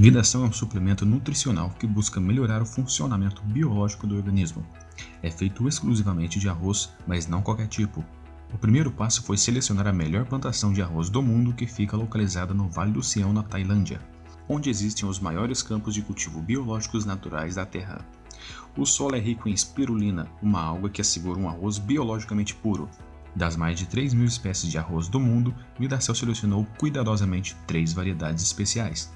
Vidação é um suplemento nutricional que busca melhorar o funcionamento biológico do organismo. É feito exclusivamente de arroz, mas não qualquer tipo. O primeiro passo foi selecionar a melhor plantação de arroz do mundo que fica localizada no Vale do Sião, na Tailândia, onde existem os maiores campos de cultivo biológicos naturais da Terra. O solo é rico em espirulina, uma alga que assegura um arroz biologicamente puro. Das mais de 3 mil espécies de arroz do mundo, Vidacel selecionou cuidadosamente três variedades especiais.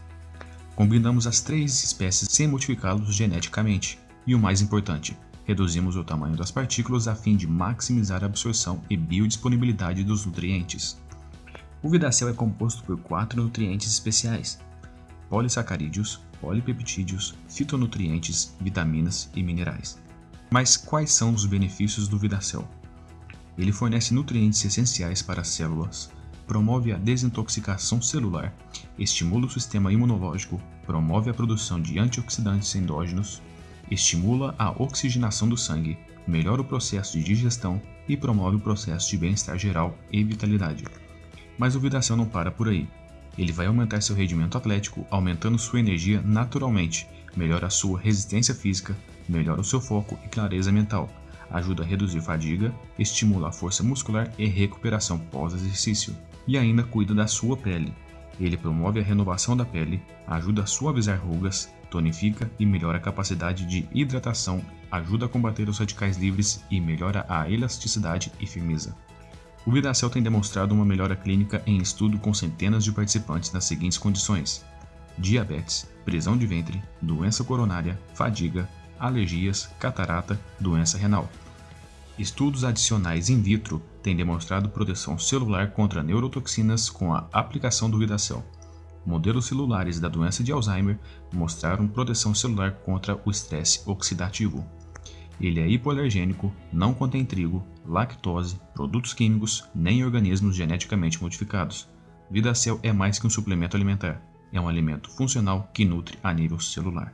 Combinamos as três espécies sem modificá-los geneticamente. E o mais importante, reduzimos o tamanho das partículas a fim de maximizar a absorção e biodisponibilidade dos nutrientes. O Vidacel é composto por quatro nutrientes especiais, polissacarídeos, polipeptídeos, fitonutrientes, vitaminas e minerais. Mas quais são os benefícios do Vidacel? Ele fornece nutrientes essenciais para as células, promove a desintoxicação celular, estimula o sistema imunológico, promove a produção de antioxidantes endógenos, estimula a oxigenação do sangue, melhora o processo de digestão e promove o processo de bem-estar geral e vitalidade. Mas o Vidação não para por aí. Ele vai aumentar seu rendimento atlético, aumentando sua energia naturalmente, melhora a sua resistência física, melhora o seu foco e clareza mental, ajuda a reduzir fadiga, estimula a força muscular e recuperação pós-exercício e ainda cuida da sua pele. Ele promove a renovação da pele, ajuda a suavizar rugas, tonifica e melhora a capacidade de hidratação, ajuda a combater os radicais livres e melhora a elasticidade e firmeza. O Vidacel tem demonstrado uma melhora clínica em estudo com centenas de participantes nas seguintes condições: diabetes, prisão de ventre, doença coronária, fadiga, alergias, catarata, doença renal. Estudos adicionais in vitro têm demonstrado proteção celular contra neurotoxinas com a aplicação do Vidacel. Modelos celulares da doença de Alzheimer mostraram proteção celular contra o estresse oxidativo. Ele é hipoalergênico, não contém trigo, lactose, produtos químicos, nem organismos geneticamente modificados. Vidacel é mais que um suplemento alimentar, é um alimento funcional que nutre a nível celular.